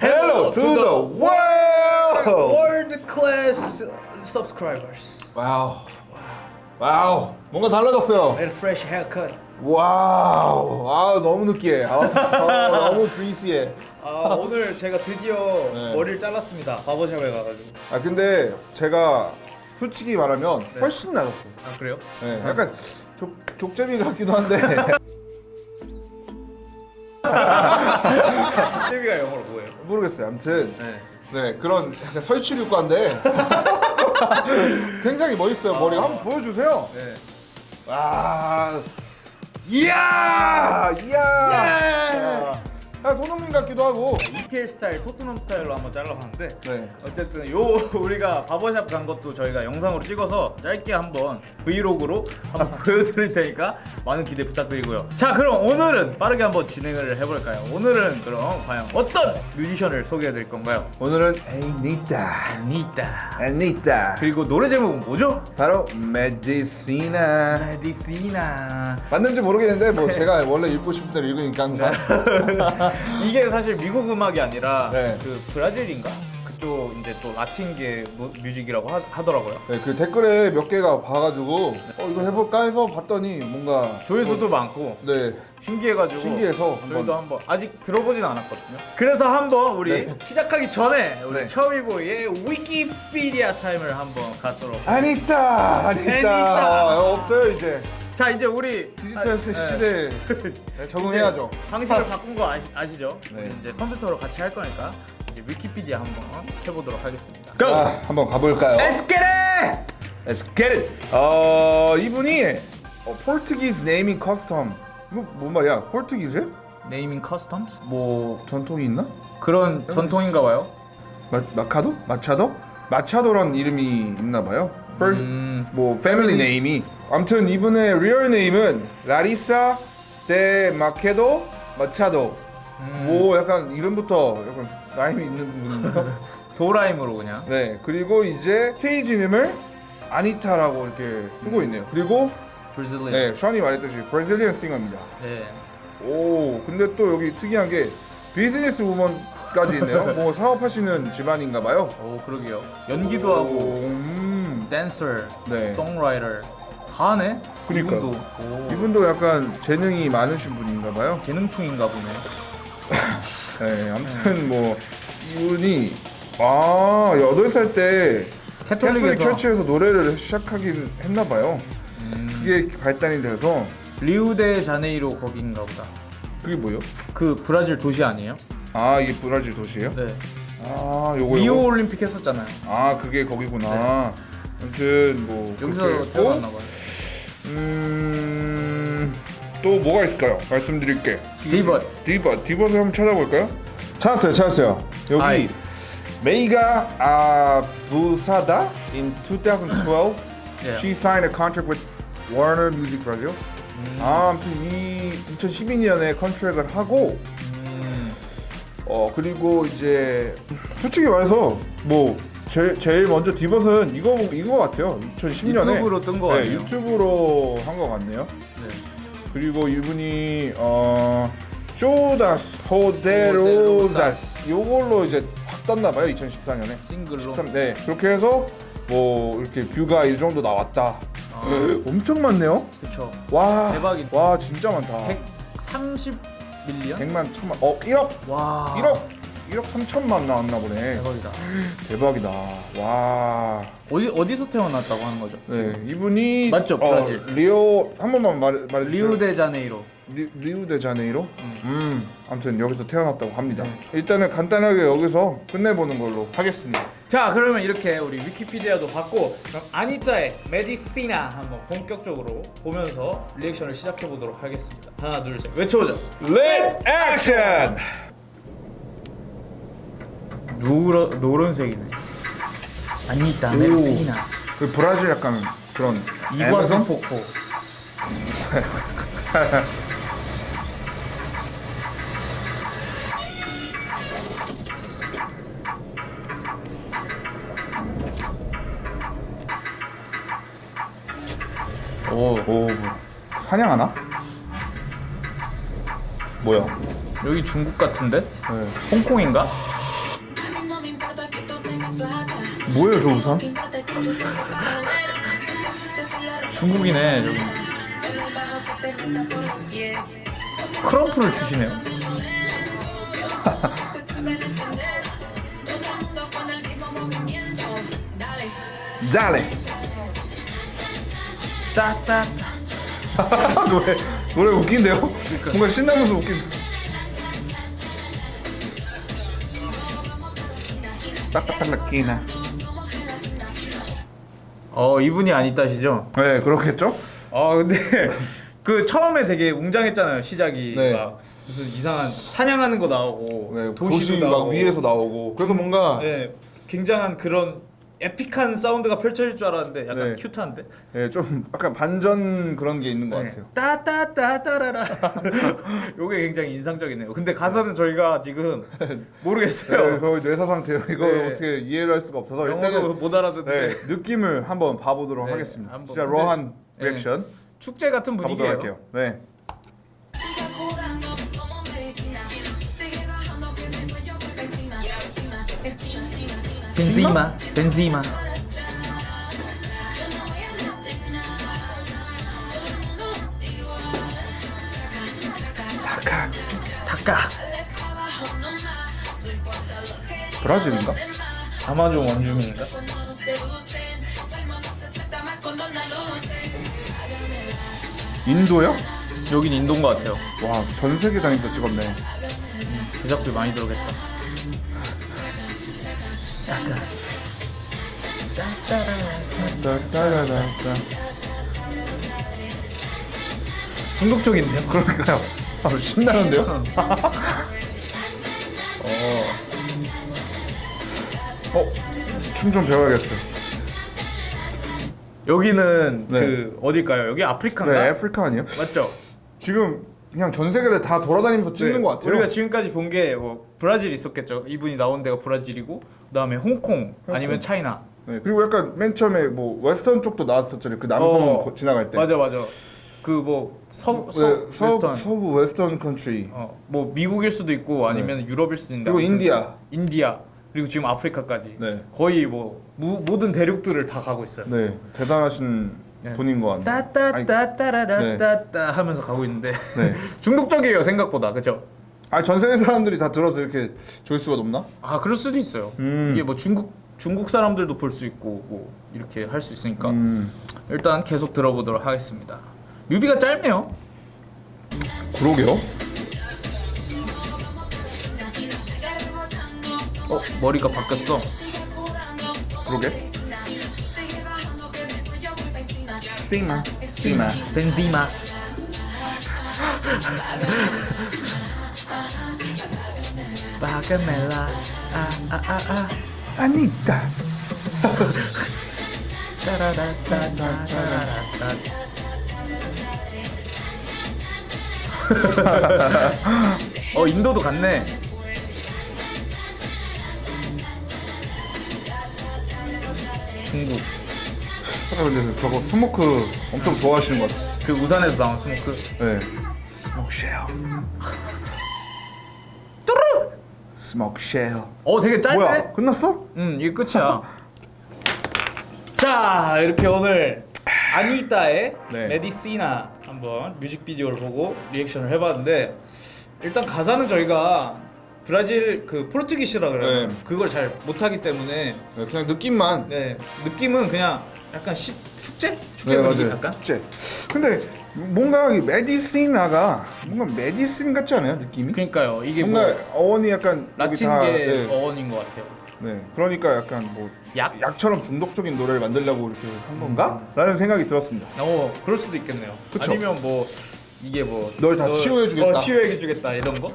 Hello to the world. World class subscribers wow. wow. 뭔가 달라졌어요. and fresh haircut. wow. 아 너무 느끼해. 아, 아, 너무 greasy해. 아, 오늘 제가 드디어 네. 머리를 잘랐습니다. 바버샵에 가가지고. 아 근데 제가 솔직히 말하면 훨씬 나았어요. 아 그래요? 네, 약간 족 족제비 같기도 한데. TV가 영어로 뭐예요? 모르겠어요. 아무튼 네. 네 그런 약간 설치류과인데 굉장히 멋있어요. 머리가 한번 보여주세요. 네. 와, 이야, 이야. 야, 손흥민 같기도 하고. EPL 스타일, 토트넘 스타일로 한번 잘라봤는데 네. 어쨌든 요 우리가 바버샵 간 것도 저희가 영상으로 찍어서 짧게 한번 브이로그로 한번 보여드릴 테니까 많은 기대 부탁드리고요. 자 그럼 오늘은 빠르게 한번 진행을 해볼까요? 오늘은 그럼 과연 어떤 뮤지션을 소개해드릴 건가요? 오늘은 에니타, 아니다. 에니타. 그리고 노래 제목은 뭐죠? 바로 메디시나. 메디시나. 맞는지 모르겠는데 뭐 제가 원래 읽고 싶은 대로 읽으니까 항상. 이게 사실 미국 음악이 아니라 네. 그 브라질인가? 그쪽 이제 또 라틴계 무- 뮤직이라고 하, 하더라고요. 네, 그 댓글에 몇 개가 봐가지고 어 이거 해볼까 해서 봤더니 뭔가 조회수도 많고 네 신기해가지고 신기해서 저희도 한번 아직 들어보진 않았거든요. 그래서 한번 우리 네. 시작하기 전에 우리 네. 처미보이의 위키피디아 타임을 한번 갖도록. 아니타 아니타 아니타. 어, 없어요 이제 자 이제 우리 디지털 아, 시대에 네, 적응해야죠. 이제 방식을 바꾼 거 아시, 아시죠? 네. 우리 이제 컴퓨터로 같이 할 거니까 위키피디아 한번 해보도록 하겠습니다. 자 한번 가볼까요? Let's get it! Let's get it. 어 이분이 어, Portuguese naming custom 이거 뭔 말이야? Portuguese? Naming customs? 뭐 전통이 있나? 그런 전통인가 봐요. 마, 마카도? 마차도? 마차도란 이름이 있나 봐요. First 음. 뭐 family name이 아무튼 이분의 real name은 라리사 데 마케도 마차도. 뭐 약간 이름부터 약간 라임이 있는 분인데요. 도라임으로 그냥. 네 그리고 이제 stage 이름을 아니타라고 이렇게 쓰고 있네요. 그리고 브라질리안. 네 션이 말했듯이 브라질리언 싱어입니다. 네. 오 근데 또 여기 특이한 게 비즈니스 우먼까지 있네요. 뭐 사업하시는 집안인가 봐요. 오 그러게요. 연기도 하고 음. 댄서, 네. 송라이터 다 하네. 그러니까. 이분도 오, 이분도 약간 재능이 많으신 분인가 봐요. 재능충인가 보네. 네, 아무튼 뭐 이분이 아 여덟 살때 Catholic church에서 노래를 시작하긴 했나 봐요. 음. 그게 발단이 돼서 리우데 자네이로 거긴가 보다. 그게 뭐요? 그 브라질 도시 아니에요? 아 이게 브라질 도시예요? 네. 아 요거 요거. 올림픽 했었잖아요. 아 그게 거기구나. 아무튼 뭐 여기서 태어났나 봐요. 음, 또 뭐가 있을까요? 말씀드릴게. Debut. Debut. Debut을 한번 찾아볼까요? 찾았어요, 찾았어요. 여기 아이. 메이가 아부사다 in 2012. 예. She signed a contract with Warner Music Brazil. 음. 아, 아무튼 이 2012년에 컨트랙을 하고 음, 어 그리고 이제 솔직히 말해서 뭐 제, 제일 먼저 디벗은 이거 이거 같아요. 2010년에 유튜브로 뜬거 네, 같네요. 유튜브로 한 거 같네요. 네. 그리고 이분이 어 Show das Poderosas 요걸로 이제 확 떴나 봐요 2014년에. 싱글로. 13, 네 그렇게 해서 뭐 이렇게 view가 이 정도 나왔다. 아, 엄청 많네요. 그쵸. 와 대박이다. 와 진짜 많다. 130 million? 100만 천만 어 1억 와. 1억 1억 3천만 나왔나 보네. 대박이다. 대박이다. 와. 어디 어디서 태어났다고 하는 거죠? 네 이분이 맞죠, 어, 브라질. 리오 한 번만 말해 말해 주세요. 리우데자네이로. 리, 리우데자네이로? 음. 아무튼 여기서 태어났다고 합니다. 일단은 간단하게 여기서 끝내보는 걸로 하겠습니다. 자 그러면 이렇게 우리 위키피디아도 봤고 그럼 아니타의 Medicina 한번 본격적으로 보면서 리액션을 시작해 보도록 하겠습니다. 하나 둘 셋 외쳐보자. Reaction. 노라 노란색이네. 아니타 Medicina. 그 브라질 약간 그런 이과성? 폭포. 오오 뭐, 사냥하나? 뭐야? 여기 중국 같은데? 네. 홍콩인가? 뭐예요 저 우산? 중국이네 저기. 크럼프를 주시네요. 잘해. 따따. 노래 웃긴데요? 뭔가 신나면서 웃긴. 딱딱딱끼나. 어 이분이 아니다시죠? 네 그렇겠죠? 아 근데 그 처음에 되게 웅장했잖아요 시작이 네. 막 무슨 이상한 사냥하는 거 나오고 네, 도시 막 나오고 위에서 나오고 그래서 뭔가 네 굉장한 그런 에픽한 사운드가 펼쳐질 줄 알았는데 약간 네. 큐트한데 예, 좀 약간 반전 그런 게 있는 것 같아요. 네. 따따따따라라 요게 굉장히 인상적이네요 근데 가사는 저희가 지금 네, 모르겠어요 저희 뇌사 상태요. 이거 네. 어떻게 이해를 할 수가 없어서 일단은 못 알아듣는데 네, 느낌을 한번 봐보도록 네, 하겠습니다. 한번. 진짜 로한 네. 리액션 축제 같은 분위기예요 할게요. 네. Sigue curando como medicina. Sigue bajando que después yo voy encima, encima, encima, encima, encima. 벤지마 벤지마 Yo no voy a decir nada. Todo el mundo es igual. 아카 닭가 Dale pa' abajo nomás. No importa lo que 브라질인가? 아마존 원주민인가? 인도요? 여긴 인도인 것 같아요 와, 전 세계 다니면서 찍었네. 제작비 많이 들어겠다 따따라따. 중독적인데요? 그러니까요. 아, 신나는데요? 어. 어, 춤 좀 배워야겠어. 여기는 네. 그 어딜까요? 여기 아프리카인가? 네, 아프리카 아니에요? 맞죠? 지금 그냥 전 세계를 다 돌아다니면서 찍는 네, 것 같아요. 우리가 지금까지 본 게 뭐 브라질 있었겠죠. 이분이 나온 데가 브라질이고 그다음에 홍콩, 아니면 China. 네, 그리고 약간 맨 처음에 뭐 Western 쪽도 나왔었잖아요. 그 남성 어, 거- 지나갈 때. 맞아 맞아. 그 뭐 서, 서, 네, 서, Western. 서부 Western country. 어, 뭐 미국일 수도 있고 아니면 유럽일 수도 있는데 그리고 India. India 그리고 지금 아프리카까지 네. 거의 뭐 무, 모든 대륙들을 다 가고 있어요. 네, 대단하신 네. 것 같네요. 아니, 따따따따라따따 하면서 가고 있는데 네. 중독적이에요 생각보다 그죠? 아, 전 세계 사람들이 다 들어서 이렇게 조회수가 높나? 아 그럴 수도 있어요. 음. 이게 뭐 중국 중국 사람들도 볼 수 있고 뭐 이렇게 할 수 있으니까 음, 일단 계속 들어보도록 하겠습니다. 뮤비가 짧네요. 그러게요. 어 머리가 바뀌었어. 그러게. 씨마, 씨마. 벤지마. 바가멜라 아아아아 아니다. 따라라따따라라따 어 인도도 갔네. 중국 아, 근데 저거 smoke 엄청 좋아하시는 것 같아요. 그 우산에서 나온 smoke. 네. Smoke share. Smoke share. 어 되게 짧네. 뭐야? 끝났어? 음 이게 끝이야. 자 이렇게 오늘 아니따의 네. Medicina 한번 뮤직비디오를 보고 리액션을 해봤는데 일단 가사는 저희가 브라질 그 포르투기시라 그래요. 네. 그걸 잘 못하기 때문에 네, 그냥 느낌만. 네 느낌은 그냥 약간 시, 축제 축제 네 분위기 맞아요. 약간. 축제. 근데 뭔가 이 메디시나가 뭔가 메디신 같지 않아요? 느낌이? 그러니까요 이게 뭔가 뭐 어원이 약간 여기 다, 라틴계 네, 어원인 것 같아요. 네. 그러니까 약간 뭐 약? 약처럼 중독적인 노래를 만들려고 이렇게 한 건가? 라는 생각이 들었습니다. 어 그럴 수도 있겠네요. 그쵸? 아니면 뭐 이게 뭐 널다 너- 치유해주겠다. 어, 치유해주겠다 이런 거.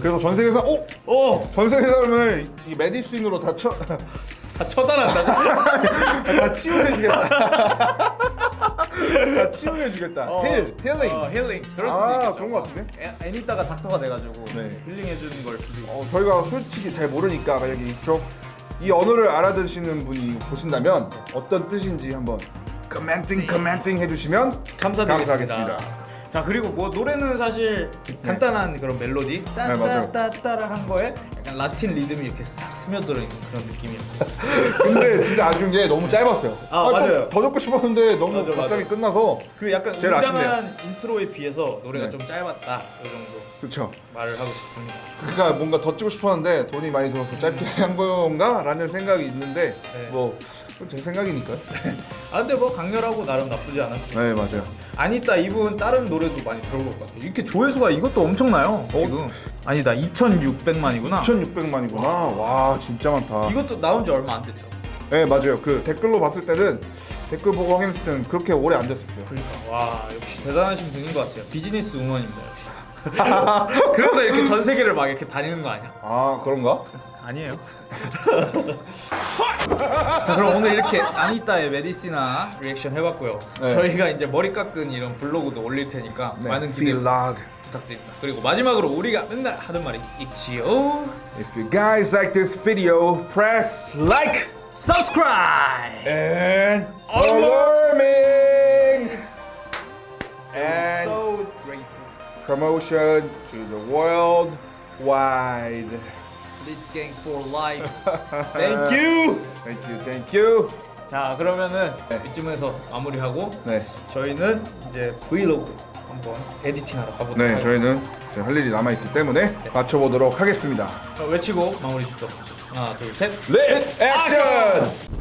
그래서 전 세계에서 오! 오! 전 세계 사람을 이 medicine으로 다 쳐, 다 처단한다고? 다 치유해주겠다. 다 치유해주겠다. 어, heal, 힐링. 어, 힐링. 그럴 수도 아, 있겠다. 그런 것 같은데? 애, 애니따가 닥터가 돼가지고 네. 힐링해주는 걸 수도 있고. 어, 저희가 솔직히 잘 모르니까 만약에 이쪽 이 언어를 알아들으시는 분이 보신다면 어떤 뜻인지 한번 commenting commenting 해주시면 감사드리겠습니다. 감사하겠습니다. 자 그리고 뭐 노래는 사실 간단한 그런 멜로디 네. 따따따따라 한 거에 약간 라틴 리듬이 이렇게 싹 스며들어 있는 그런 느낌이었고 근데 진짜 아쉬운 게 너무 짧았어요. 아, 좀 맞아요. 더 듣고 싶었는데 너무 맞아, 갑자기 맞아. 끝나서 그 약간 제일 웅장한 intro에 비해서 노래가 네. 좀 짧았다 이 정도 그렇죠. 말을 하고 싶습니다. 그러니까 뭔가 더 찍고 싶었는데 돈이 많이 들어서 짧게 한 건가 라는 생각이 있는데 네. 뭐 제 생각이니까요. 아 근데 뭐 강렬하고 나름 나쁘지 않았어요. 네 맞아요. 아니타 이분 다른 노래도 많이 들어볼 것 같아요. 이렇게 조회수가 이것도 엄청나요 지금. 아니다 2,600만이구나. 2,600만이구나. 와 진짜 많다. 이것도 나온 지 얼마 안 됐죠. 네 맞아요. 그 댓글로 봤을 때는 댓글 보고 확인했을 때는 그렇게 오래 안 됐었어요. 그러니까 와 역시 대단하신 분인 것 같아요. business woman입니다 역시. 그래서 이렇게 전 세계를 막 이렇게 다니는 거 아니야? 아 그런가? 아니에요. 자 그럼 오늘 이렇게 아니따의 메디시나 리액션 해봤고요. 네. 저희가 이제 머리 깎은 이런 블로그도 올릴 테니까 많은 기대 Vlog. 부탁드립니다. 그리고 마지막으로 우리가 맨날 하는 말이 있지요. If you guys like this video, press like Subscribe. and alarming and So grateful. promotion to the world wide. Lit gang for life. Thank you. Thank you, thank you. 자 그러면은 네. 이쯤에서 마무리하고 네, 저희는 이제 브이로그 한번 에디팅하러 가보도록 네, 하겠습니다. 저희는 할 일이 남아 있기 때문에 맞춰보도록 하겠습니다. 자, 외치고 마무리 짓도록 하나 둘 셋. 렛 액션!